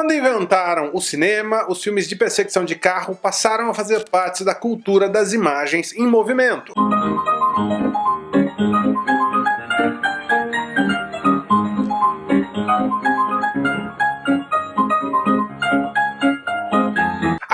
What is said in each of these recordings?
Quando inventaram o cinema, os filmes de perseguição de carro passaram a fazer parte da cultura das imagens em movimento.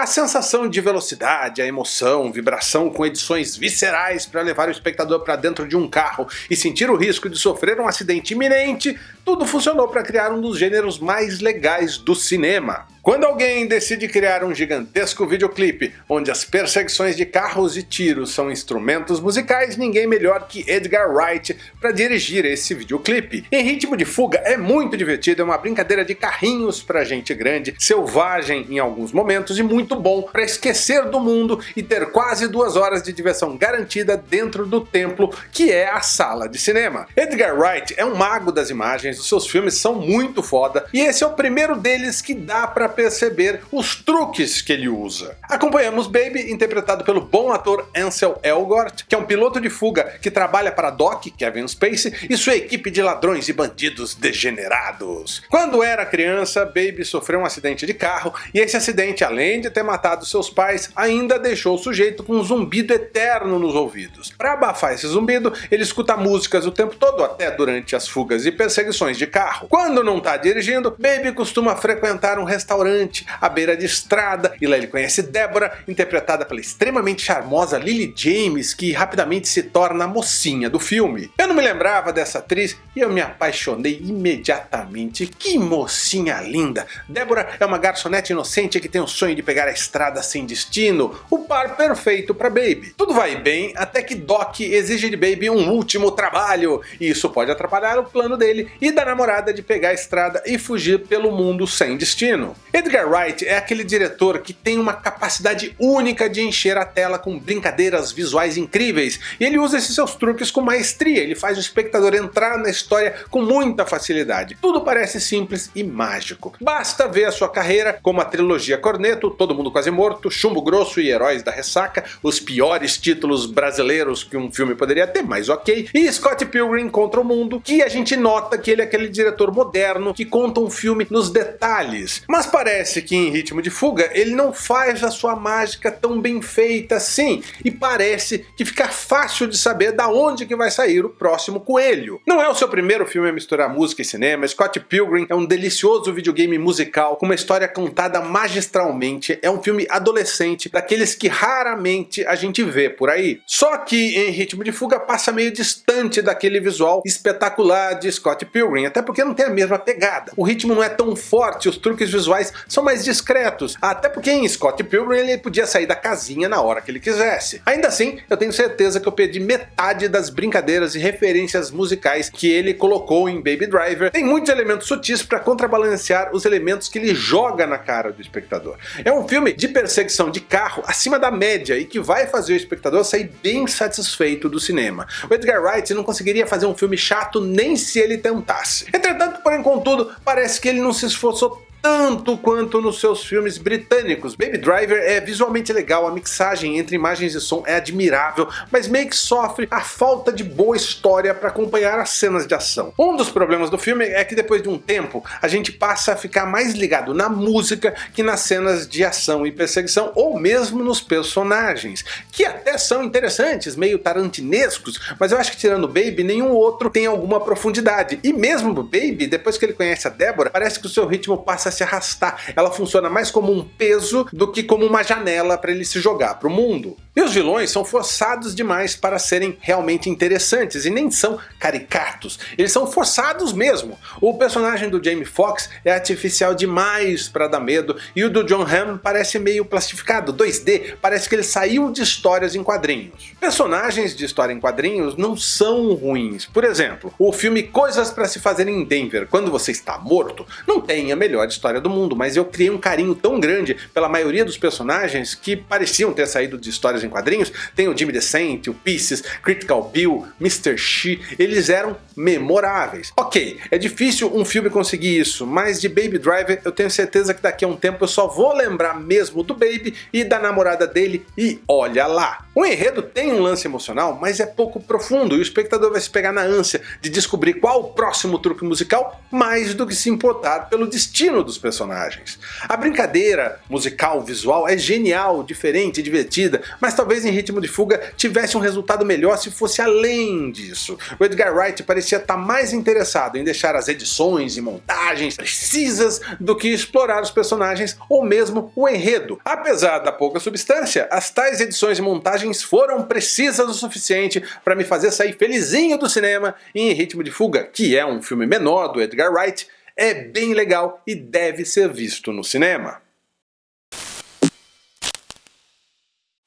A sensação de velocidade, a emoção, vibração com edições viscerais para levar o espectador para dentro de um carro e sentir o risco de sofrer um acidente iminente, tudo funcionou para criar um dos gêneros mais legais do cinema. Quando alguém decide criar um gigantesco videoclipe onde as perseguições de carros e tiros são instrumentos musicais, ninguém melhor que Edgar Wright para dirigir esse videoclipe. Em Ritmo de Fuga é muito divertido, é uma brincadeira de carrinhos para gente grande, selvagem em alguns momentos e muito bom para esquecer do mundo e ter quase duas horas de diversão garantida dentro do templo que é a sala de cinema. Edgar Wright é um mago das imagens, os seus filmes são muito foda e esse é o primeiro deles que dá para perceber os truques que ele usa. Acompanhamos Baby, interpretado pelo bom ator Ansel Elgort, que é um piloto de fuga que trabalha para Doc, Kevin Spacey, e sua equipe de ladrões e bandidos degenerados. Quando era criança, Baby sofreu um acidente de carro, e esse acidente, além de ter matado seus pais, ainda deixou o sujeito com um zumbido eterno nos ouvidos. Para abafar esse zumbido, ele escuta músicas o tempo todo, até durante as fugas e perseguições de carro. Quando não está dirigindo, Baby costuma frequentar um restaurante restaurante à beira de estrada, e lá ele conhece Deborah, interpretada pela extremamente charmosa Lily James, que rapidamente se torna a mocinha do filme. Eu não me lembrava dessa atriz e eu me apaixonei imediatamente. Que mocinha linda! Deborah é uma garçonete inocente que tem o sonho de pegar a estrada sem destino, o par perfeito para Baby. Tudo vai bem até que Doc exige de Baby um último trabalho, e isso pode atrapalhar o plano dele e da namorada de pegar a estrada e fugir pelo mundo sem destino. Edgar Wright é aquele diretor que tem uma capacidade única de encher a tela com brincadeiras visuais incríveis, e ele usa esses seus truques com maestria, ele faz o espectador entrar na história com muita facilidade. Tudo parece simples e mágico. Basta ver a sua carreira como a trilogia Corneto, Todo Mundo Quase Morto, Chumbo Grosso e Heróis da Ressaca, os piores títulos brasileiros que um filme poderia ter, mas ok, e Scott Pilgrim contra o Mundo, que a gente nota que ele é aquele diretor moderno que conta um filme nos detalhes, mas parece parece que em Ritmo de Fuga ele não faz a sua mágica tão bem feita assim, e parece que fica fácil de saber da onde que vai sair o próximo coelho. Não é o seu primeiro filme a misturar música e cinema, Scott Pilgrim é um delicioso videogame musical com uma história contada magistralmente, é um filme adolescente, daqueles que raramente a gente vê por aí. Só que em Ritmo de Fuga passa meio distante daquele visual espetacular de Scott Pilgrim, até porque não tem a mesma pegada. O ritmo não é tão forte, os truques visuais são mais discretos, até porque em Scott Pilgrim ele podia sair da casinha na hora que ele quisesse. Ainda assim, eu tenho certeza que eu perdi metade das brincadeiras e referências musicais que ele colocou em Baby Driver. Tem muitos elementos sutis para contrabalancear os elementos que ele joga na cara do espectador. É um filme de perseguição de carro acima da média e que vai fazer o espectador sair bem satisfeito do cinema. O Edgar Wright não conseguiria fazer um filme chato nem se ele tentasse. Entretanto, porém contudo, parece que ele não se esforçou tanto quanto nos seus filmes britânicos. Baby Driver é visualmente legal, a mixagem entre imagens e som é admirável, mas meio que sofre a falta de boa história para acompanhar as cenas de ação. Um dos problemas do filme é que depois de um tempo a gente passa a ficar mais ligado na música que nas cenas de ação e perseguição, ou mesmo nos personagens, que até são interessantes, meio tarantinescos, mas eu acho que tirando Baby, nenhum outro tem alguma profundidade. E mesmo Baby, depois que ele conhece a Deborah, parece que o seu ritmo passa a se arrastar. Ela funciona mais como um peso do que como uma janela para ele se jogar para o mundo. E os vilões são forçados demais para serem realmente interessantes e nem são caricatos, eles são forçados mesmo. O personagem do Jamie Foxx é artificial demais para dar medo e o do John Hamm parece meio plastificado, 2D, parece que ele saiu de histórias em quadrinhos. Personagens de história em quadrinhos não são ruins, por exemplo, o filme Coisas para se fazer em Denver, quando você está morto, não tem a melhor história do mundo, mas eu criei um carinho tão grande pela maioria dos personagens que pareciam ter saído de histórias em quadrinhos, tem o Jimmy Decent, o Pieces, Critical Bill, Mr. She, eles eram memoráveis. Ok, é difícil um filme conseguir isso, mas de Baby Driver eu tenho certeza que daqui a um tempo eu só vou lembrar mesmo do Baby e da namorada dele e olha lá. O enredo tem um lance emocional, mas é pouco profundo e o espectador vai se pegar na ânsia de descobrir qual o próximo truque musical mais do que se importar pelo destino dos personagens. A brincadeira musical visual é genial, diferente divertida, mas talvez em Ritmo de Fuga tivesse um resultado melhor se fosse além disso. O Edgar Wright parecia estar mais interessado em deixar as edições e montagens precisas do que explorar os personagens ou mesmo o enredo. Apesar da pouca substância, as tais edições e montagens foram precisas o suficiente para me fazer sair felizinho do cinema e em Ritmo de Fuga, que é um filme menor do Edgar Wright, é bem legal e deve ser visto no cinema.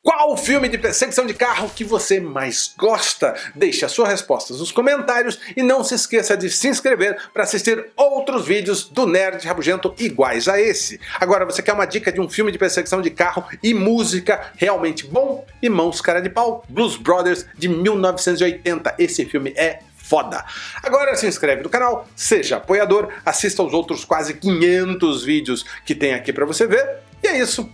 Qual o filme de perseguição de carro que você mais gosta? Deixe as suas respostas nos comentários e não se esqueça de se inscrever para assistir outros vídeos do Nerd Rabugento iguais a esse. Agora você quer uma dica de um filme de perseguição de carro e música realmente bom? Irmãos Cara de Pau, Blues Brothers de 1980. Esse filme é foda. Agora se inscreve no canal, seja apoiador, assista aos outros quase 500 vídeos que tem aqui para você ver. E é isso.